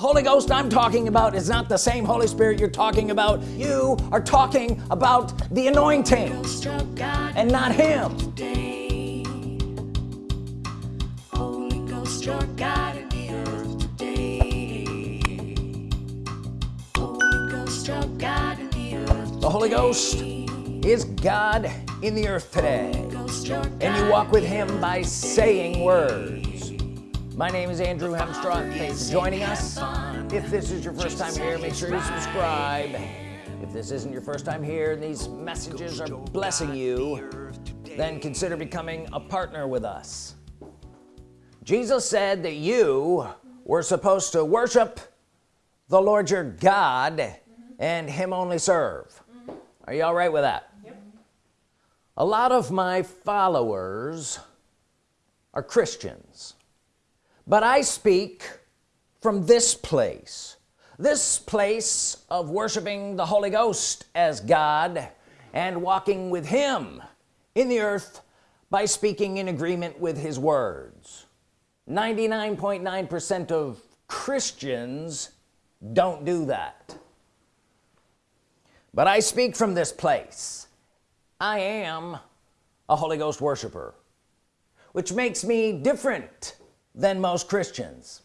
Holy Ghost I'm talking about is not the same Holy Spirit you're talking about. You are talking about the anointing and not him. Holy Ghost your God in the earth today. Holy Ghost your God in the earth the Holy Ghost is God in the earth today. And you walk with him by saying words my name is Andrew Hemstraw thanks for joining us. If this is your first time here make sure you subscribe. If this isn't your first time here and these messages are blessing you then consider becoming a partner with us. Jesus said that you were supposed to worship the Lord your God and him only serve. Are you all right with that? Yep. a lot of my followers are Christians but I speak from this place this place of worshiping the Holy Ghost as God and walking with him in the earth by speaking in agreement with his words. 99.9 percent of Christians don't do that. But I speak from this place. I am a Holy Ghost worshiper which makes me different than most Christians.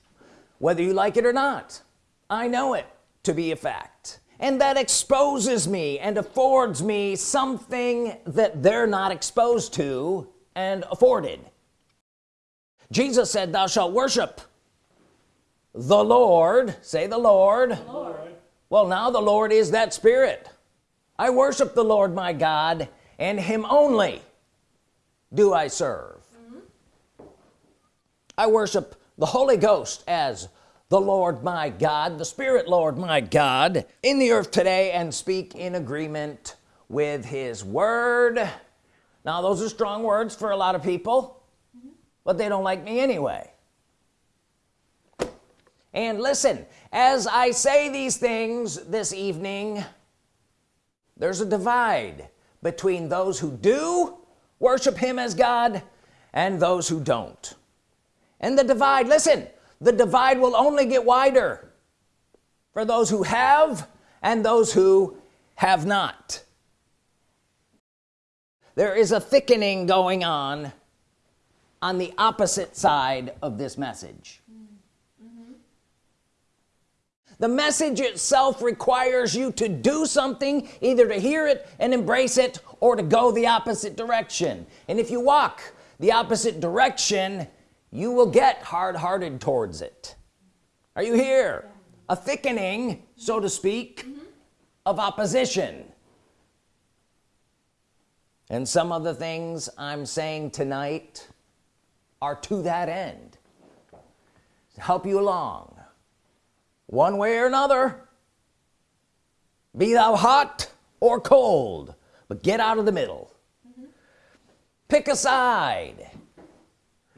Whether you like it or not I know it to be a fact. And that exposes me and affords me something that they're not exposed to and afforded. Jesus said thou shalt worship the Lord. Say the Lord. the Lord. Well now the Lord is that spirit. I worship the Lord my God and him only do I serve I worship the Holy Ghost as the Lord my God the Spirit Lord my God in the earth today and speak in agreement with his word. Now those are strong words for a lot of people but they don't like me anyway. And listen as I say these things this evening there's a divide between those who do worship him as God and those who don't and the divide listen the divide will only get wider for those who have and those who have not. There is a thickening going on on the opposite side of this message. The message itself requires you to do something either to hear it and embrace it or to go the opposite direction. And if you walk the opposite direction you will get hard-hearted towards it. Are you here? A thickening so to speak mm -hmm. of opposition. And some of the things I'm saying tonight are to that end. To help you along. One way or another be thou hot or cold but get out of the middle. Mm -hmm. pick a side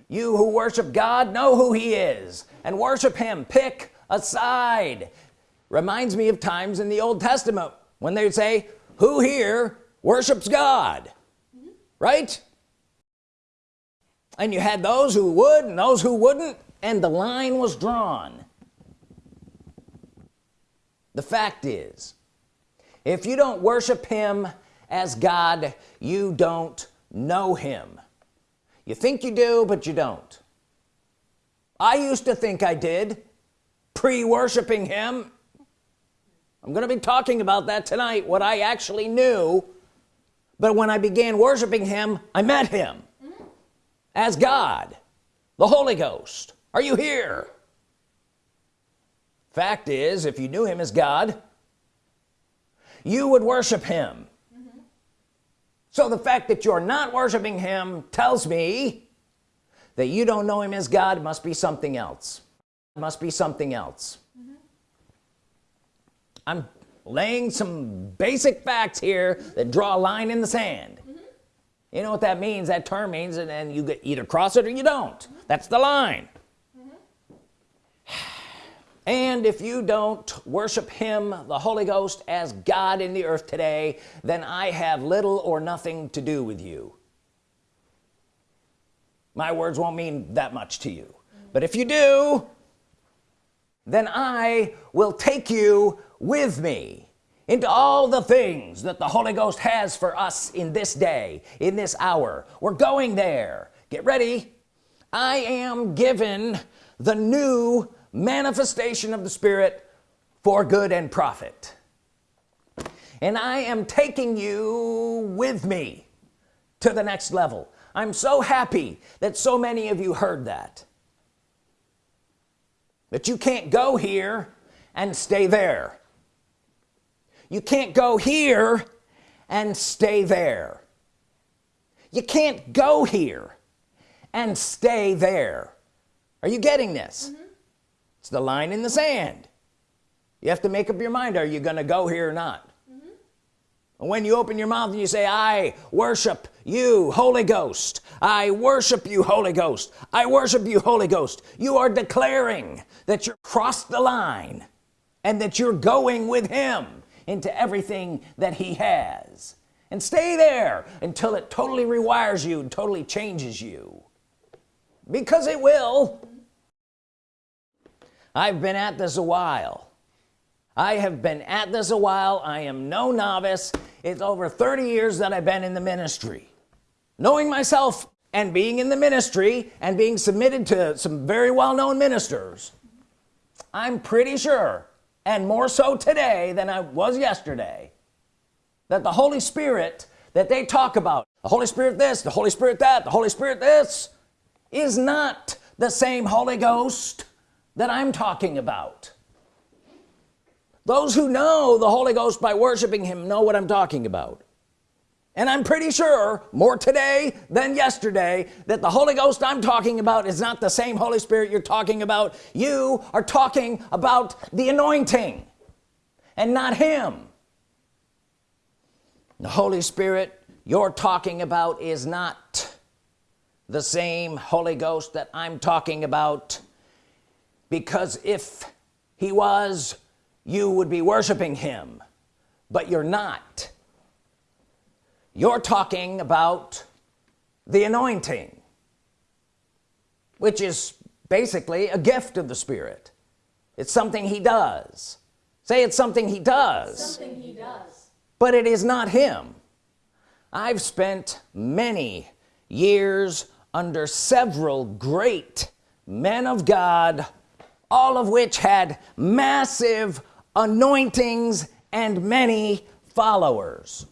you who worship God know who he is and worship him. Pick a side. Reminds me of times in the Old Testament when they would say who here worships God? Mm -hmm. right? And you had those who would and those who wouldn't and the line was drawn. The fact is if you don't worship him as God you don't know him you think you do but you don't. I used to think I did pre-worshiping him. I'm gonna be talking about that tonight what I actually knew. But when I began worshiping him I met him mm -hmm. as God the Holy Ghost. Are you here? Fact is if you knew him as God you would worship him so the fact that you're not worshiping him tells me that you don't know him as God must be something else it must be something else mm -hmm. I'm laying some basic facts here that draw a line in the sand mm -hmm. you know what that means that term means and then you get either cross it or you don't mm -hmm. that's the line and if you don't worship him the Holy Ghost as God in the earth today then I have little or nothing to do with you. My words won't mean that much to you. But if you do then I will take you with me into all the things that the Holy Ghost has for us in this day in this hour. We're going there. Get ready. I am given the new manifestation of the Spirit for good and profit. And I am taking you with me to the next level. I'm so happy that so many of you heard that. But you can't go here and stay there. You can't go here and stay there. You can't go here and stay there. Are you getting this? Mm -hmm. It's the line in the sand. You have to make up your mind are you gonna go here or not? Mm -hmm. when you open your mouth and you say I worship you Holy Ghost. I worship you Holy Ghost. I worship you Holy Ghost. You are declaring that you're crossed the line and that you're going with him into everything that he has. And stay there until it totally rewires you and totally changes you. Because it will I've been at this a while. I have been at this a while. I am no novice. It's over 30 years that I've been in the ministry. Knowing myself and being in the ministry and being submitted to some very well-known ministers I'm pretty sure and more so today than I was yesterday that the Holy Spirit that they talk about the Holy Spirit this the Holy Spirit that the Holy Spirit this is not the same Holy Ghost that I'm talking about. Those who know the Holy Ghost by worshiping him know what I'm talking about. And I'm pretty sure more today than yesterday that the Holy Ghost I'm talking about is not the same Holy Spirit you're talking about. You are talking about the anointing and not him. The Holy Spirit you're talking about is not the same Holy Ghost that I'm talking about because if he was you would be worshiping him. But you're not. You're talking about the anointing which is basically a gift of the Spirit. It's something he does. Say it's something he does. Something he does. But it is not him. I've spent many years under several great men of God all of which had massive anointings and many followers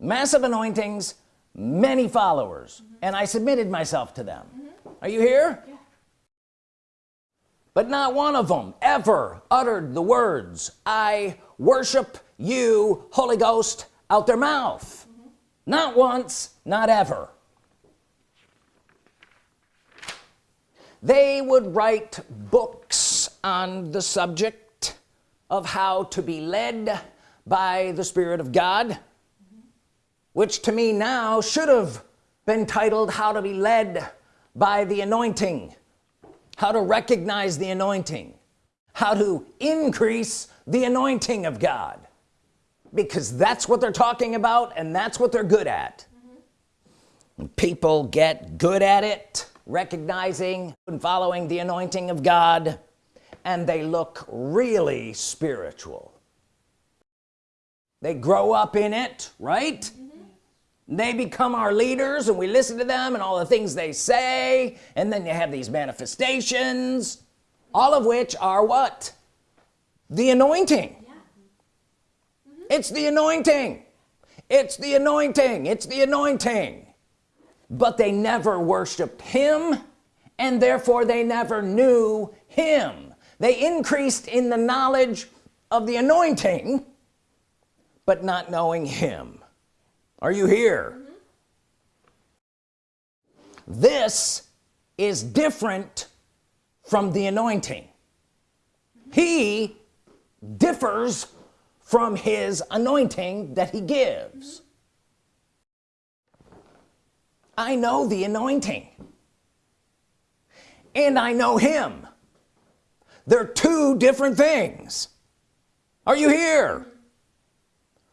massive anointings many followers mm -hmm. and I submitted myself to them mm -hmm. are you here yeah. but not one of them ever uttered the words I worship you Holy Ghost out their mouth mm -hmm. not once not ever they would write books on the subject of how to be led by the Spirit of God which to me now should have been titled how to be led by the anointing. How to recognize the anointing. How to increase the anointing of God. Because that's what they're talking about and that's what they're good at. Mm -hmm. people get good at it recognizing and following the anointing of God and they look really spiritual. They grow up in it right? They become our leaders and we listen to them and all the things they say and then you have these manifestations all of which are what? The anointing. Yeah. mm -hmm. it's the anointing. It's the anointing. It's the anointing but they never worshiped him and therefore they never knew him. They increased in the knowledge of the anointing but not knowing him. Are you here? Mm -hmm. this is different from the anointing. He differs from his anointing that he gives I know the anointing. And I know him. They're two different things. Are you here?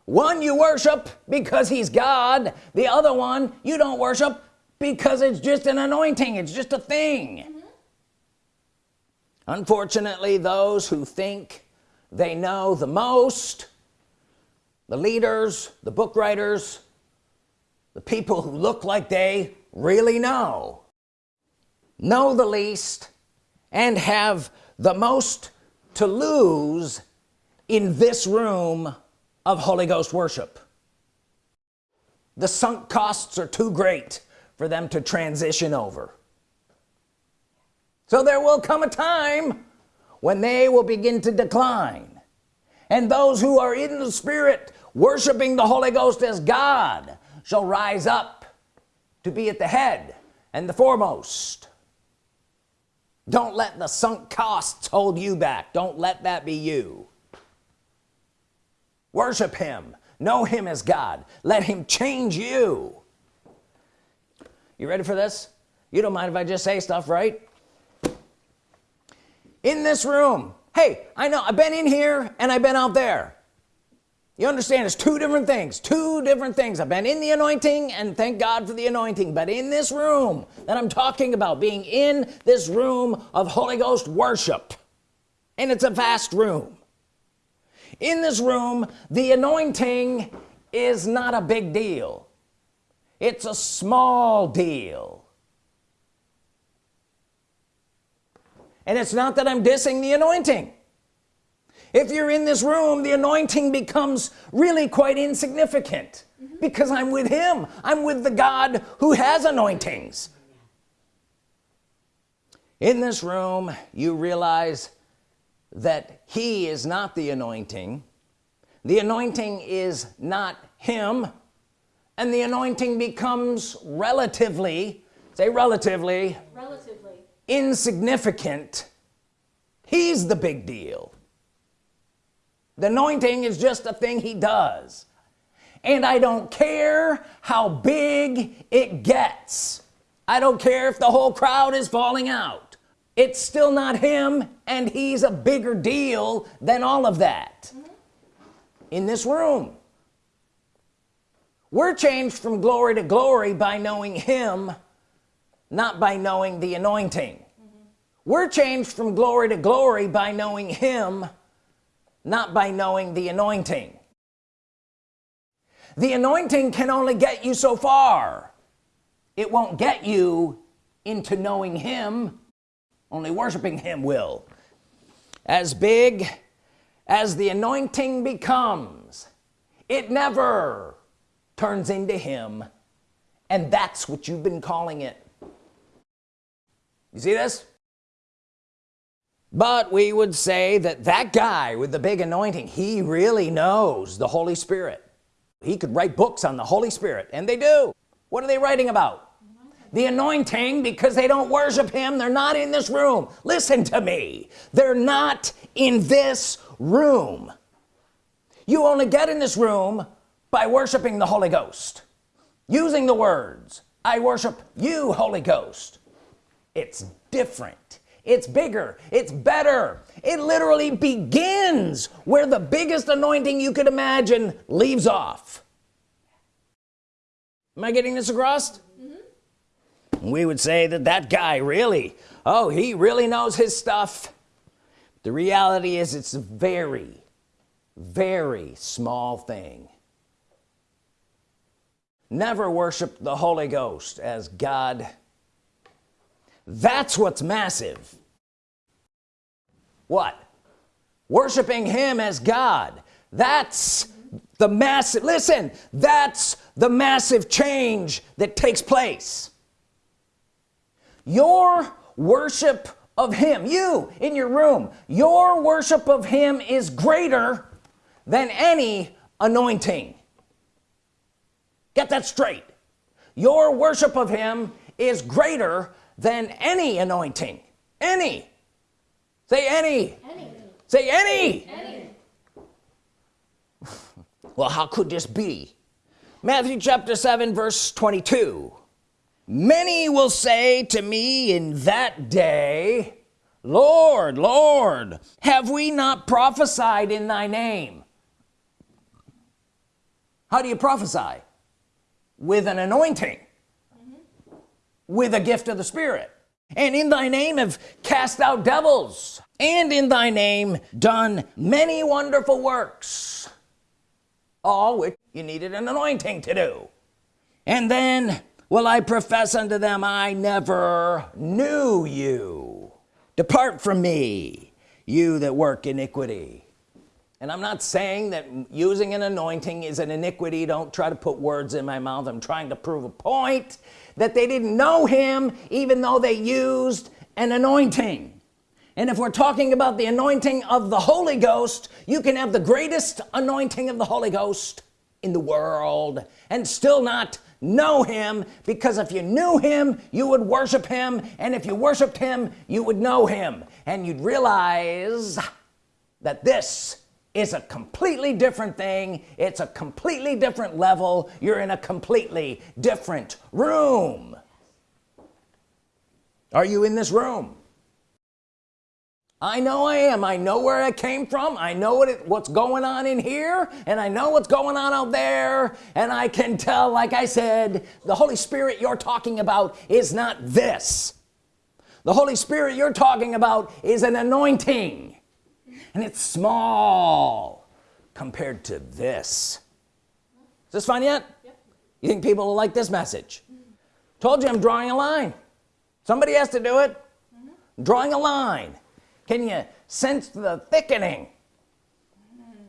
One you worship because he's God. The other one you don't worship because it's just an anointing. It's just a thing. Mm -hmm. unfortunately those who think they know the most the leaders the book writers the people who look like they really know. Know the least and have the most to lose in this room of Holy Ghost worship. The sunk costs are too great for them to transition over. So there will come a time when they will begin to decline. And those who are in the Spirit worshiping the Holy Ghost as God shall rise up to be at the head and the foremost. Don't let the sunk costs hold you back. Don't let that be you. Worship him. Know him as God. Let him change you. You ready for this? You don't mind if I just say stuff right? In this room. Hey I know I've been in here and I've been out there you understand it's two different things two different things. I've been in the anointing and thank God for the anointing. But in this room that I'm talking about being in this room of Holy Ghost worship and it's a vast room. In this room the anointing is not a big deal. It's a small deal. And it's not that I'm dissing the anointing if you're in this room the anointing becomes really quite insignificant mm -hmm. because I'm with him. I'm with the God who has anointings. In this room you realize that he is not the anointing. The anointing is not him and the anointing becomes relatively say relatively relatively. insignificant. He's the big deal the anointing is just a thing he does. And I don't care how big it gets. I don't care if the whole crowd is falling out. It's still not him and he's a bigger deal than all of that. In this room. We're changed from glory to glory by knowing him not by knowing the anointing. We're changed from glory to glory by knowing him not by knowing the anointing. The anointing can only get you so far. It won't get you into knowing him only worshiping him will. As big as the anointing becomes it never turns into him and that's what you've been calling it. You see this but we would say that that guy with the big anointing he really knows the Holy Spirit. He could write books on the Holy Spirit and they do. What are they writing about? The anointing because they don't worship him. They're not in this room. Listen to me. They're not in this room. You only get in this room by worshiping the Holy Ghost. Using the words I worship you Holy Ghost. It's different it's bigger. It's better. It literally begins where the biggest anointing you could imagine leaves off. Am I getting this across? Mm -hmm. we would say that that guy really. Oh he really knows his stuff. The reality is it's a very very small thing. Never worship the Holy Ghost as God that's what's massive. What? Worshiping him as God. That's the massive listen that's the massive change that takes place. Your worship of him you in your room your worship of him is greater than any anointing. Get that straight. Your worship of him is greater than any anointing. Any. Say any, any. say any, any. well how could this be? Matthew chapter 7 verse 22 many will say to me in that day Lord Lord have we not prophesied in thy name? How do you prophesy? With an anointing with a gift of the Spirit. And in thy name have cast out devils. And in thy name done many wonderful works. All which you needed an anointing to do. And then will I profess unto them I never knew you. Depart from me you that work iniquity and I'm not saying that using an anointing is an iniquity. Don't try to put words in my mouth. I'm trying to prove a point that they didn't know him even though they used an anointing. And if we're talking about the anointing of the Holy Ghost you can have the greatest anointing of the Holy Ghost in the world and still not know him because if you knew him you would worship him. And if you worshiped him you would know him. And you'd realize that this is a completely different thing. It's a completely different level. You're in a completely different room. Are you in this room? I know I am. I know where I came from. I know what it, what's going on in here and I know what's going on out there. And I can tell like I said the Holy Spirit you're talking about is not this. The Holy Spirit you're talking about is an anointing and it's small compared to this. Is this fine yet? Yep. you think people will like this message? Told you I'm drawing a line. Somebody has to do it. Mm -hmm. drawing a line. Can you sense the thickening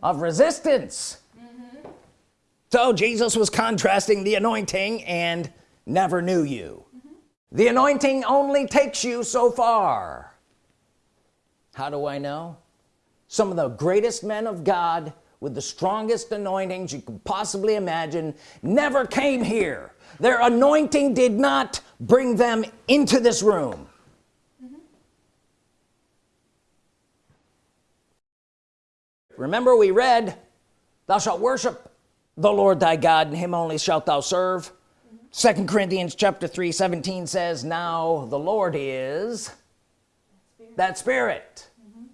of resistance? Mm -hmm. so Jesus was contrasting the anointing and never knew you. Mm -hmm. the anointing only takes you so far. How do I know some of the greatest men of God with the strongest anointings you could possibly imagine never came here their anointing did not bring them into this room remember we read thou shalt worship the Lord thy God and him only shalt thou serve second mm -hmm. Corinthians chapter 3 17 says now the Lord is spirit. that spirit mm -hmm.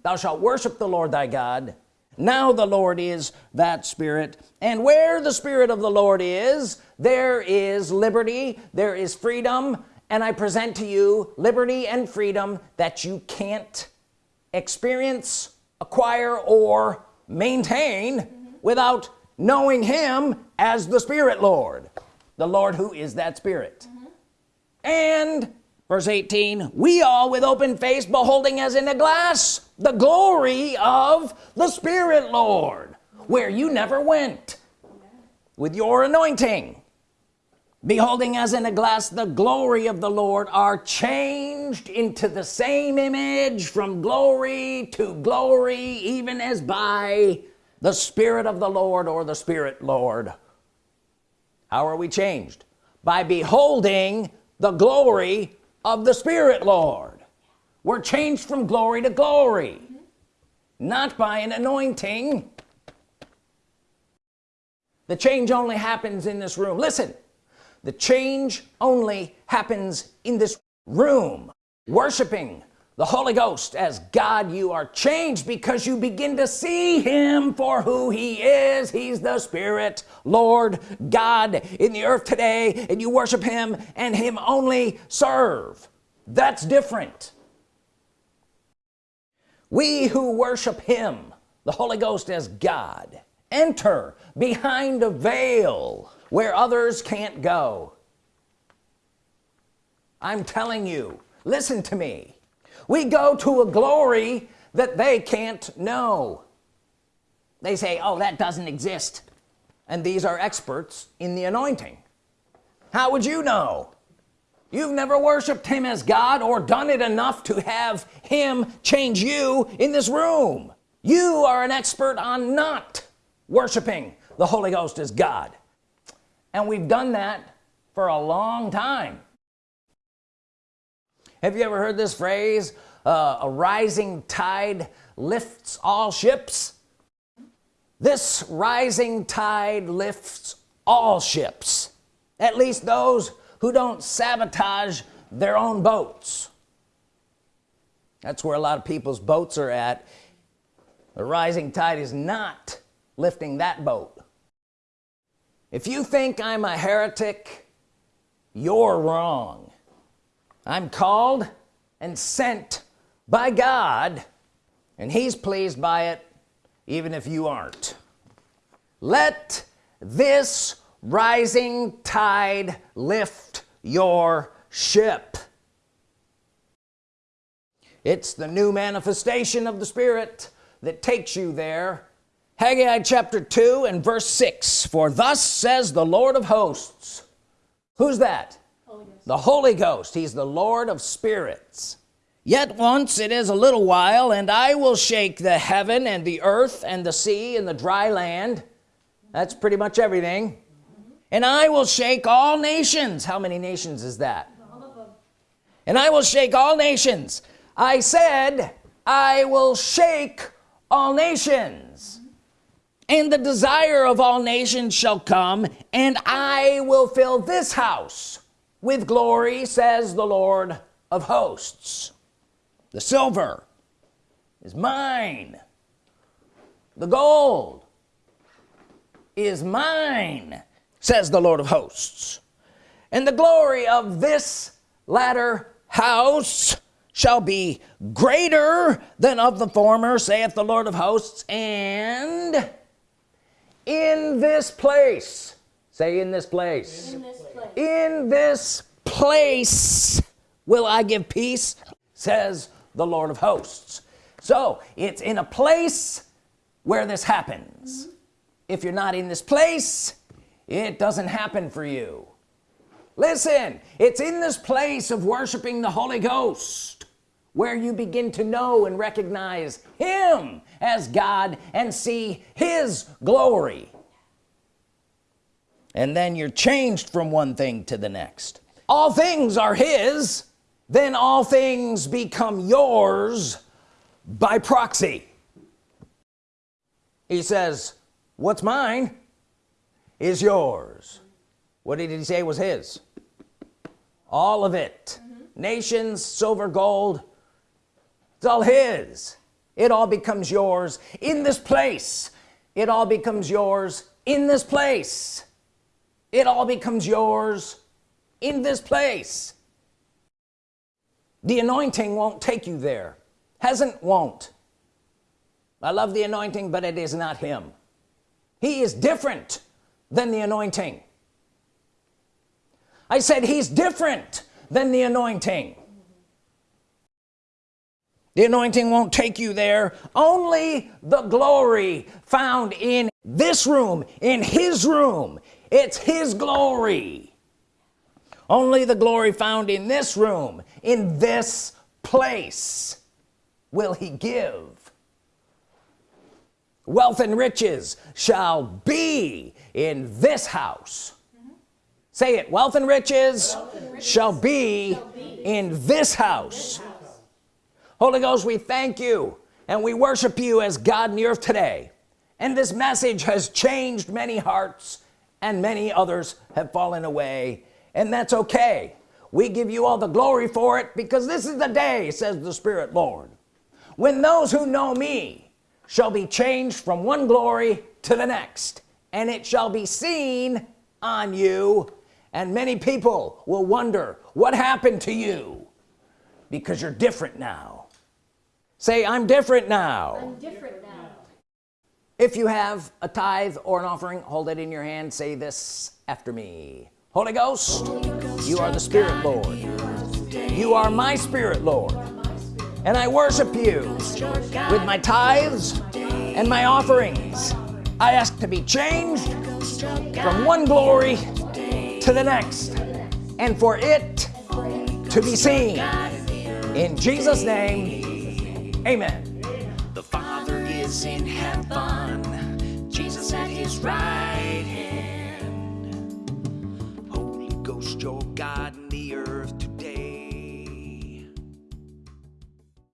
Thou shalt worship the Lord thy God. Now the Lord is that spirit. And where the spirit of the Lord is there is liberty there is freedom. And I present to you liberty and freedom that you can't experience acquire or maintain without knowing him as the Spirit Lord the Lord who is that Spirit. Mm -hmm. and verse 18 we all with open face beholding as in a glass the glory of the Spirit Lord where you never went with your anointing. Beholding as in a glass the glory of the Lord are changed into the same image from glory to glory even as by the Spirit of the Lord or the Spirit Lord. How are we changed? By beholding the glory of the Spirit Lord. We're changed from glory to glory not by an anointing. The change only happens in this room. Listen the change only happens in this room. Worshiping the Holy Ghost as God you are changed because you begin to see him for who he is. He's the Spirit Lord God in the earth today and you worship him and him only serve. That's different. We who worship him the Holy Ghost as God enter behind a veil where others can't go. I'm telling you listen to me we go to a glory that they can't know. They say oh that doesn't exist. And these are experts in the anointing. How would you know? You've never worshiped him as God or done it enough to have him change you in this room. You are an expert on not worshiping the Holy Ghost as God. And we've done that for a long time have you ever heard this phrase? Uh, a rising tide lifts all ships. This rising tide lifts all ships. At least those who don't sabotage their own boats. That's where a lot of people's boats are at. The rising tide is not lifting that boat. If you think I'm a heretic you're wrong I'm called and sent by God and he's pleased by it even if you aren't. Let this rising tide lift your ship. It's the new manifestation of the Spirit that takes you there. Haggai chapter 2 and verse 6 for thus says the Lord of hosts. Who's that the Holy Ghost he's the Lord of spirits. Yet once it is a little while and I will shake the heaven and the earth and the sea and the dry land. That's pretty much everything. And I will shake all nations. How many nations is that? And I will shake all nations. I said I will shake all nations. And the desire of all nations shall come and I will fill this house with glory says the Lord of hosts. The silver is mine. The gold is mine says the Lord of hosts. And the glory of this latter house shall be greater than of the former saith the Lord of hosts. And in this place say in this place. In this place, in this place will I give peace says the Lord of hosts. So it's in a place where this happens. Mm -hmm. if you're not in this place it doesn't happen for you. Listen it's in this place of worshiping the Holy Ghost where you begin to know and recognize him as God and see his glory and then you're changed from one thing to the next. All things are his then all things become yours by proxy. He says what's mine is yours. What did he say was his? All of it. Mm -hmm. nations silver gold it's all his. It all becomes yours in this place. It all becomes yours in this place it all becomes yours in this place. The anointing won't take you there. Hasn't won't. I love the anointing but it is not him. He is different than the anointing. I said he's different than the anointing. The anointing won't take you there. Only the glory found in this room in his room it's his glory only the glory found in this room in this place will he give wealth and riches shall be in this house mm -hmm. say it wealth and riches, wealth and riches shall, be shall, be in this house. this house Holy Ghost we thank you and we worship you as God in the earth today and this message has changed many hearts and many others have fallen away. And that's okay. We give you all the glory for it because this is the day says the Spirit Lord when those who know me shall be changed from one glory to the next and it shall be seen on you. And many people will wonder what happened to you? Because you're different now. Say I'm different now. I'm different now if you have a tithe or an offering hold it in your hand. Say this after me. Holy Ghost, you are the Spirit Lord. You are my Spirit Lord. And I worship you with my tithes and my offerings. I ask to be changed from one glory to the next and for it to be seen. In Jesus name amen is in heaven Jesus at his right hand Holy Ghost, your God.